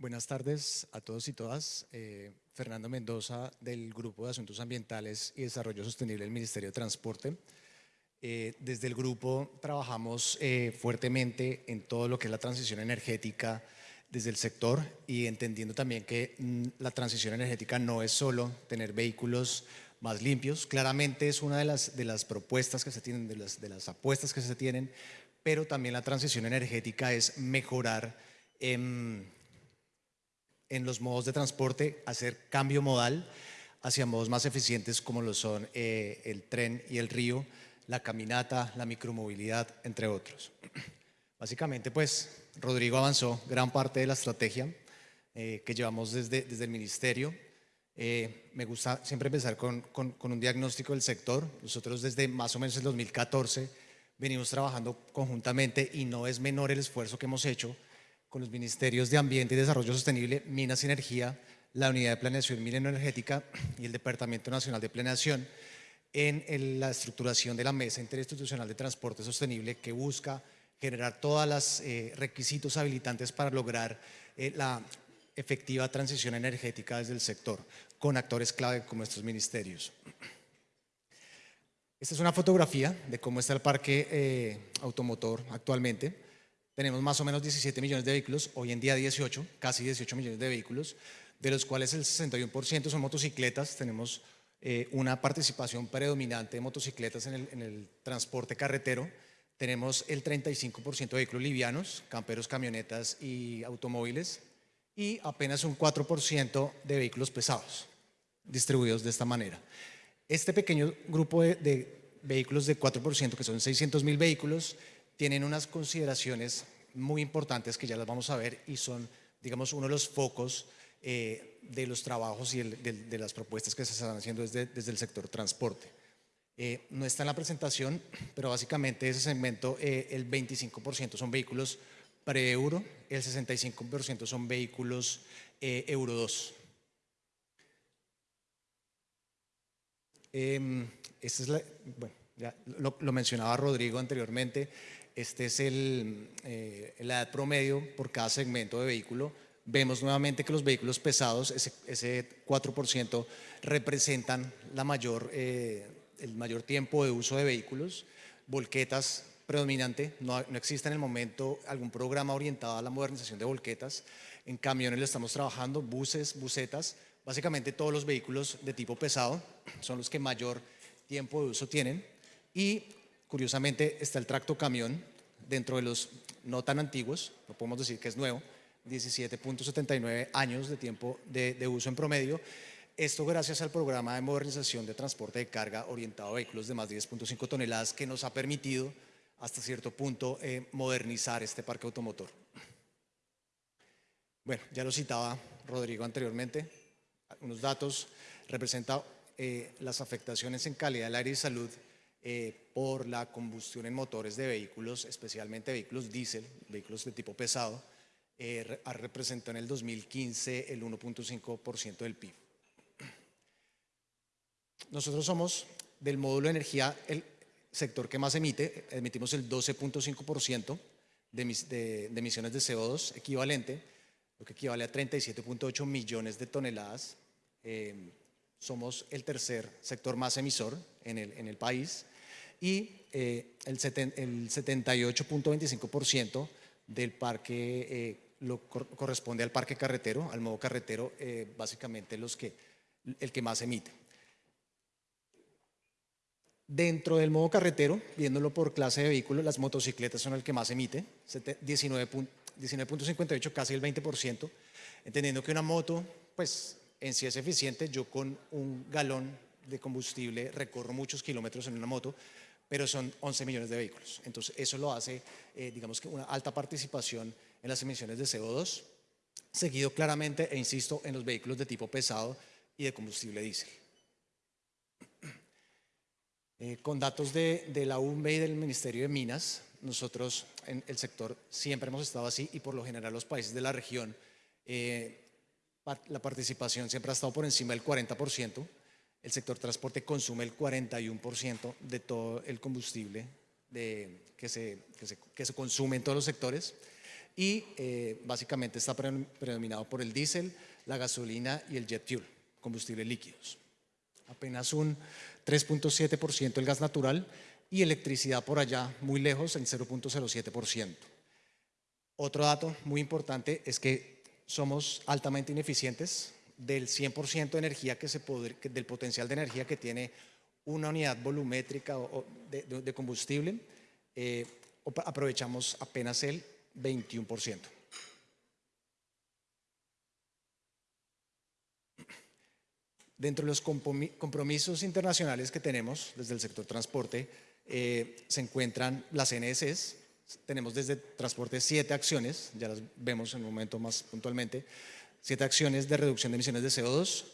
Buenas tardes a todos y todas. Eh, Fernando Mendoza del Grupo de Asuntos Ambientales y Desarrollo Sostenible del Ministerio de Transporte. Eh, desde el grupo trabajamos eh, fuertemente en todo lo que es la transición energética desde el sector y entendiendo también que mm, la transición energética no es solo tener vehículos más limpios, claramente es una de las, de las propuestas que se tienen, de las, de las apuestas que se tienen, pero también la transición energética es mejorar en los modos de transporte, hacer cambio modal hacia modos más eficientes como lo son eh, el tren y el río, la caminata, la micromovilidad, entre otros. Básicamente, pues, Rodrigo avanzó gran parte de la estrategia eh, que llevamos desde, desde el Ministerio. Eh, me gusta siempre empezar con, con un diagnóstico del sector. Nosotros desde más o menos el 2014 venimos trabajando conjuntamente y no es menor el esfuerzo que hemos hecho con los Ministerios de Ambiente y Desarrollo Sostenible, Minas y Energía, la Unidad de Planeación Minero-Energética y el Departamento Nacional de Planeación en, la estructuración de la Mesa Interinstitucional de Transporte Sostenible que busca generar todos los eh, requisitos habilitantes para lograr eh, la efectiva transición energética desde el sector, con actores clave como estos ministerios. Esta es una fotografía de cómo está el parque eh, automotor actualmente. Tenemos más o menos 17 millones de vehículos, hoy en día 18, casi 18 millones de vehículos, de los cuales el 61% son motocicletas. Tenemos eh, una participación predominante de motocicletas en el, transporte carretero. Tenemos el 35% de vehículos livianos, camperos, camionetas y automóviles, y apenas un 4% de vehículos pesados, distribuidos de esta manera. Este pequeño grupo de, de vehículos de 4%, que son 600 mil vehículos, tienen unas consideraciones muy importantes que ya las vamos a ver y son, digamos, uno de los focos eh, de los trabajos y de, las propuestas que se están haciendo desde, desde el sector transporte. Eh, no está en la presentación, pero básicamente ese segmento, eh, el 25% son vehículos pre-euro, el 65% son vehículos euro 2. Em, es bueno, ya lo mencionaba Rodrigo anteriormente, este es el, eh, la edad promedio por cada segmento de vehículo. Vemos nuevamente que los vehículos pesados, ese, 4%, representan la mayor, eh, el mayor tiempo de uso de vehículos. Volquetas predominante, no, no, existe en el momento algún programa orientado a la modernización de volquetas. En camiones le estamos trabajando, buses, busetas, básicamente todos los vehículos de tipo pesado son los que mayor tiempo de uso tienen. Y Curiosamente está el tracto camión dentro de los no tan antiguos, no podemos decir que es nuevo, 17.79 años de tiempo de, uso en promedio. Esto gracias al programa de modernización de transporte de carga orientado a vehículos de más de 10.5 toneladas que nos ha permitido hasta cierto punto eh, modernizar este parque automotor. Bueno, ya lo citaba Rodrigo anteriormente, unos datos representan eh, las afectaciones en calidad del aire y salud eh, por la combustión en motores de vehículos, especialmente vehículos diésel, vehículos de tipo pesado, eh, representado en el 2015 el 1.5% del PIB. Nosotros somos del módulo de energía el sector que más emite, emitimos el 12.5% de, de, emisiones de CO2 equivalente, lo que equivale a 37.8 millones de toneladas. Eh, somos el tercer sector más emisor en el, en el país y eh, el, 78.25% del parque eh, lo corresponde al parque carretero, al modo carretero, eh, básicamente los que, el que más emite. Dentro del modo carretero, viéndolo por clase de vehículo, las motocicletas son el que más emite, 19.58, casi el 20%, entendiendo que una moto, pues en sí es eficiente, yo con un galón de combustible recorro muchos kilómetros en una moto, pero son 11 millones de vehículos. Entonces, eso lo hace, eh, digamos que una alta participación en las emisiones de CO2, seguido claramente, e insisto, en los vehículos de tipo pesado y de combustible diésel. Eh, con datos de, la UME y del Ministerio de Minas, nosotros en el sector siempre hemos estado así y por lo general los países de la región, eh, la participación siempre ha estado por encima del 40%, el sector transporte consume el 41% de todo el combustible que, se, que, se, consume en todos los sectores y eh, básicamente está predominado por el diésel, la gasolina y el jet fuel, combustibles líquidos. Apenas un 3.7% el gas natural y electricidad por allá muy lejos en 0.07%. Otro dato muy importante es que somos altamente ineficientes del 100% de energía que se del potencial de energía que tiene una unidad volumétrica de, combustible, eh, aprovechamos apenas el 21%. Dentro de los compromisos internacionales que tenemos desde el sector transporte, eh, se encuentran las NSS, tenemos desde transporte siete acciones, ya las vemos en un momento más puntualmente, siete acciones de reducción de emisiones de CO2,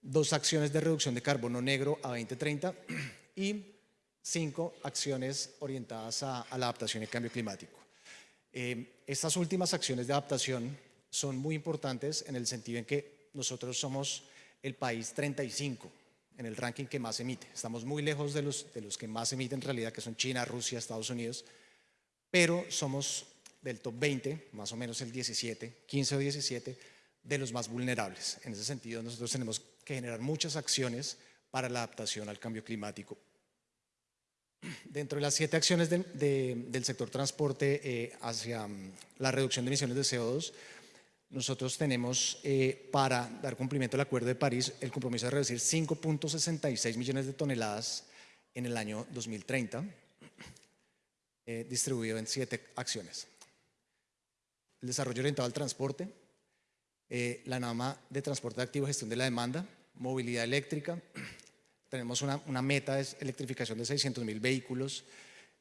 dos acciones de reducción de carbono negro a 2030 y cinco acciones orientadas a, la adaptación y cambio climático. Eh, estas últimas acciones de adaptación son muy importantes en el sentido en que nosotros somos el país 35 en el ranking que más emite. Estamos muy lejos de los, de los que más emiten en realidad, que son China, Rusia, Estados Unidos, pero somos del top 20, más o menos el 17, 15 o 17, de los más vulnerables. En ese sentido, nosotros tenemos que generar muchas acciones para la adaptación al cambio climático. Dentro de las siete acciones del sector transporte eh, hacia mm, la reducción de emisiones de CO2, nosotros tenemos eh, para dar cumplimiento al Acuerdo de París el compromiso de reducir 5.66 millones de toneladas en el año 2030, eh, distribuido en siete acciones. El desarrollo orientado al transporte, eh, la NAMA de transporte activo, gestión de la demanda, movilidad eléctrica, tenemos una, una meta de electrificación de 600 mil vehículos,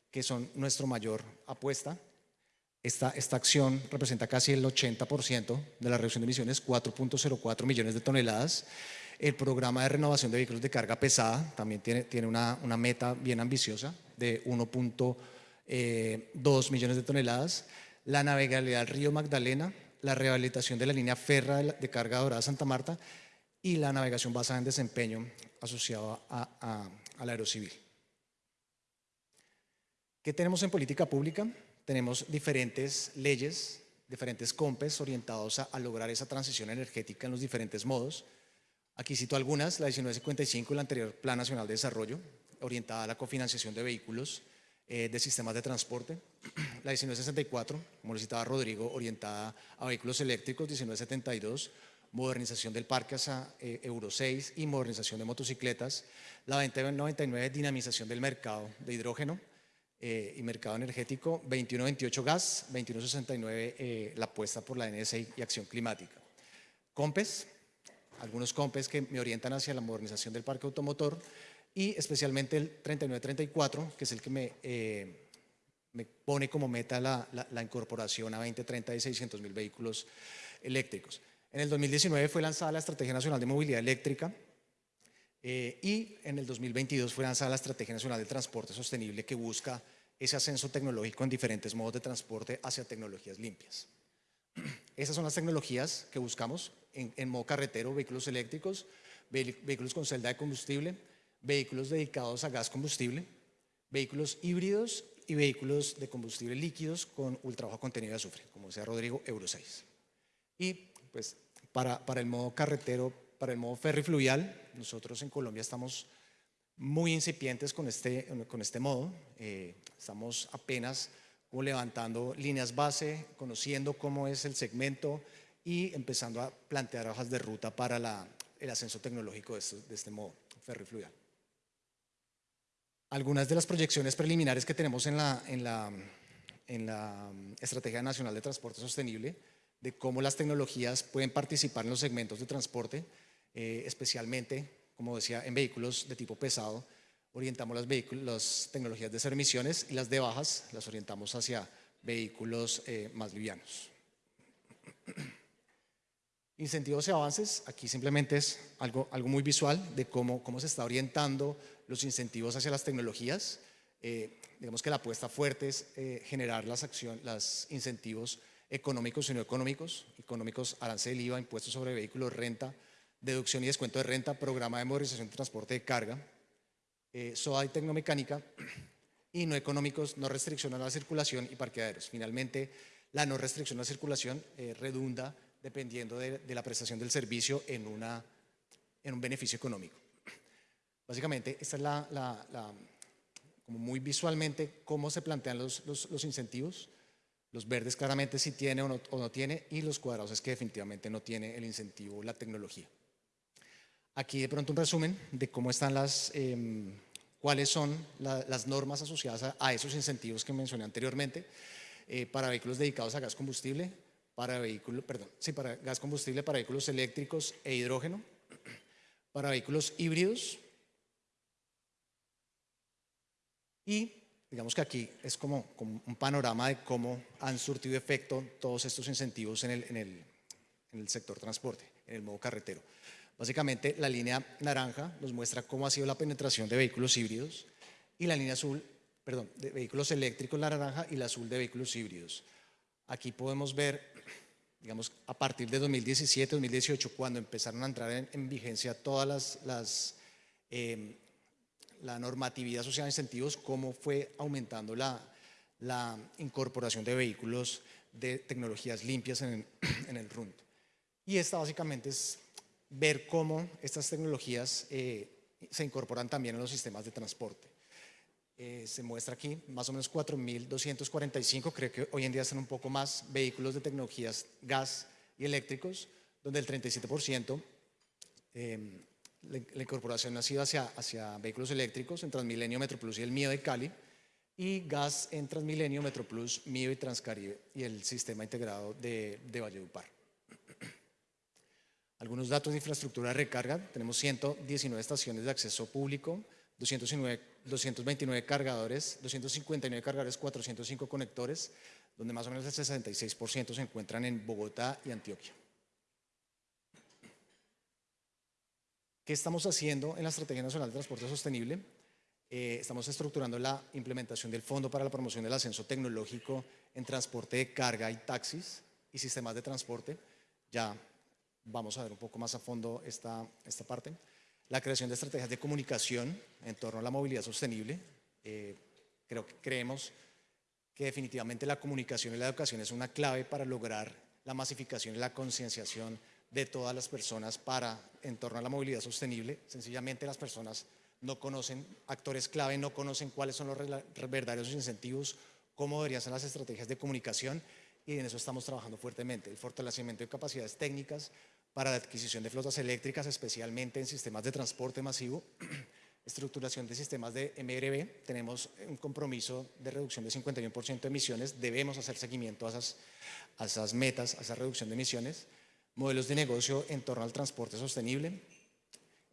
que son nuestra mayor apuesta, esta, esta acción representa casi el 80% de la reducción de emisiones, 4.04 millones de toneladas. El programa de renovación de vehículos de carga pesada también tiene, tiene una, una meta bien ambiciosa de 1.2 eh, millones de toneladas. La navegabilidad del río Magdalena, la rehabilitación de la línea ferra de, carga dorada Santa Marta y la navegación basada en desempeño asociada a, a, al aerocivil. ¿Qué tenemos en política pública? tenemos diferentes leyes, diferentes COMPES orientados a, lograr esa transición energética en los diferentes modos. Aquí cito algunas, la 1955, el anterior Plan Nacional de Desarrollo, orientada a la cofinanciación de vehículos eh, de sistemas de transporte. La 1964, como lo citaba Rodrigo, orientada a vehículos eléctricos, 1972, modernización del parque hasta eh, Euro 6 y modernización de motocicletas. La 2099, dinamización del mercado de hidrógeno. Eh, y mercado energético, 2128 gas, 2169 eh, la apuesta por la NSA y acción climática. COMPES, algunos COMPES que me orientan hacia la modernización del parque automotor y especialmente el 3934, que es el que me, eh, me pone como meta la, la, incorporación a 2030 de 600 mil vehículos eléctricos. En el 2019 fue lanzada la Estrategia Nacional de Movilidad Eléctrica, y en el 2022 fue lanzada la Estrategia Nacional de Transporte Sostenible que busca ese ascenso tecnológico en diferentes modos de transporte hacia tecnologías limpias. Esas son las tecnologías que buscamos en, modo carretero, vehículos eléctricos, vehículos con celda de combustible, vehículos dedicados a gas combustible, vehículos híbridos y vehículos de combustible líquidos con ultra bajo contenido de azufre, como decía Rodrigo, Euro 6. Y pues para, para el modo carretero, para el modo ferry fluvial, nosotros en Colombia estamos muy incipientes con este, con este modo. Eh, estamos apenas levantando líneas base, conociendo cómo es el segmento y empezando a plantear hojas de ruta para el ascenso tecnológico de este, de este modo fluvial. Algunas de las proyecciones preliminares que tenemos en la, en la, en la Estrategia Nacional de Transporte Sostenible de cómo las tecnologías pueden participar en los segmentos de transporte, eh, especialmente como decía, en vehículos de tipo pesado, orientamos las, vehículos, las tecnologías de cero emisiones y las de bajas las orientamos hacia vehículos eh, más livianos. Incentivos y avances, aquí simplemente es algo, algo muy visual de cómo, cómo se está orientando los incentivos hacia las tecnologías. Eh, digamos que la apuesta fuerte es eh, generar las acciones, los incentivos económicos y no económicos, económicos, arancel, IVA, impuestos sobre vehículos, renta, deducción y descuento de renta, programa de modernización de transporte de carga, eh, SOA y tecnomecánica, y no económicos, no restricción a la circulación y parqueaderos. Finalmente, la no restricción a la circulación eh, redunda dependiendo de, la prestación del servicio en, una, en un beneficio económico. Básicamente, esta es la, como muy visualmente, cómo se plantean los, incentivos. Los verdes claramente si tiene o no, o tiene y los cuadrados es que definitivamente no tiene el incentivo la tecnología. Aquí de pronto un resumen de cómo están las, em, cuáles son las normas asociadas a, esos incentivos que mencioné anteriormente eh, para vehículos dedicados a gas combustible, para vehículos, perdón, sí, para gas combustible, para vehículos eléctricos e hidrógeno, para vehículos híbridos y digamos que aquí es como, un panorama de cómo han surtido efecto todos estos incentivos en el, en el, en el sector transporte, en el modo carretero. Básicamente la línea naranja nos muestra cómo ha sido la penetración de vehículos híbridos y la línea azul, perdón, de vehículos eléctricos la naranja y la azul de vehículos híbridos. Aquí podemos ver, digamos, a partir de 2017, 2018, cuando empezaron a entrar en, vigencia todas las, em, la normatividad asociada a incentivos, cómo fue aumentando la, la incorporación de vehículos de tecnologías limpias en en el RUNT. Y esta básicamente es ver cómo estas tecnologías eh, se incorporan también en los sistemas de transporte. Eh, se muestra aquí más o menos 4.245, creo que hoy en día están un poco más, vehículos de tecnologías gas y eléctricos, donde el 37% eh, la, incorporación ha sido hacia, vehículos eléctricos en Transmilenio, Metroplus y el mío de Cali, y gas en Transmilenio, Metroplus, mío y Transcaribe y el sistema integrado de, de Valledupar. Algunos datos de infraestructura de recarga, tenemos 119 estaciones de acceso público, 229 cargadores, 259 cargadores, 405 conectores, donde más o menos el 66% se encuentran en Bogotá y Antioquia. ¿Qué estamos haciendo en la Estrategia Nacional de Transporte Sostenible? Eh, estamos estructurando la implementación del Fondo para la Promoción del Ascenso Tecnológico en Transporte de Carga y Taxis y Sistemas de Transporte. Ya vamos a ver un poco más a fondo esta, esta parte. La creación de estrategias de comunicación en torno a la movilidad sostenible. Eh, creo que creemos que definitivamente la comunicación y la educación es una clave para lograr la masificación y la concienciación de todas las personas para en torno a la movilidad sostenible. Sencillamente las personas no conocen, actores clave no conocen cuáles son los verdaderos incentivos, cómo deberían ser las estrategias de comunicación y en eso estamos trabajando fuertemente. El fortalecimiento de capacidades técnicas para la adquisición de flotas eléctricas, especialmente en sistemas de transporte masivo, estructuración de sistemas de MRB, tenemos un compromiso de reducción de 51% de emisiones, debemos hacer seguimiento a esas, a esas metas, a esa reducción de emisiones, modelos de negocio en torno al transporte sostenible,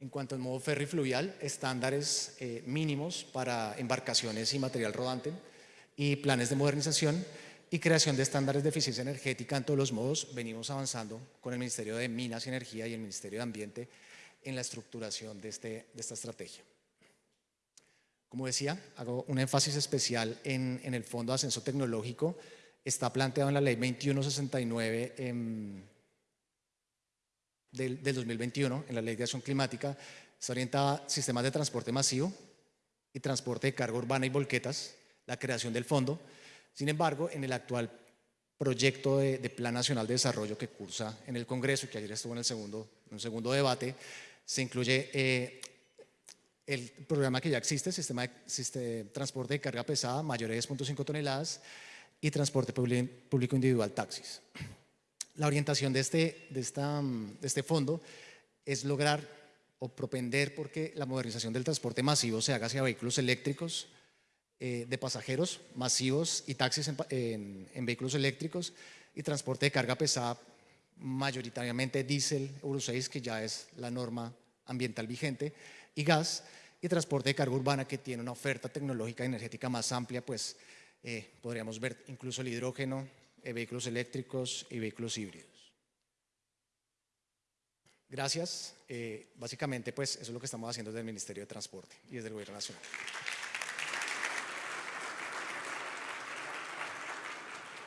en cuanto al modo ferry fluvial, estándares eh, mínimos para embarcaciones y material rodante y planes de modernización, y creación de estándares de eficiencia energética en todos los modos. Venimos avanzando con el Ministerio de Minas y Energía y el Ministerio de Ambiente en la estructuración de, este, de esta estrategia. Como decía, hago un énfasis especial en, en el Fondo de Ascenso Tecnológico. Está planteado en la Ley 2169 del, del 2021, en la Ley de Acción Climática. Está orientada a sistemas de transporte masivo y transporte de carga urbana y volquetas, la creación del fondo, sin embargo, en el actual proyecto de, Plan Nacional de Desarrollo que cursa en el Congreso que ayer estuvo en el segundo, un segundo debate, se incluye eh, el programa que ya existe, sistema de transporte de carga pesada mayor de 10.5 toneladas y transporte público individual taxis. La orientación de este, de, esta, de este fondo es lograr o propender porque la modernización del transporte masivo se haga hacia vehículos eléctricos, eh, de pasajeros masivos y taxis en, vehículos eléctricos y transporte de carga pesada, mayoritariamente diésel Euro 6, que ya es la norma ambiental vigente, y gas, y transporte de carga urbana que tiene una oferta tecnológica energética más amplia, pues eh, podríamos ver incluso el hidrógeno, vehículos eléctricos y vehículos híbridos. Gracias. básicamente, pues eso es lo que estamos haciendo desde el Ministerio de Transporte y desde el Gobierno Nacional.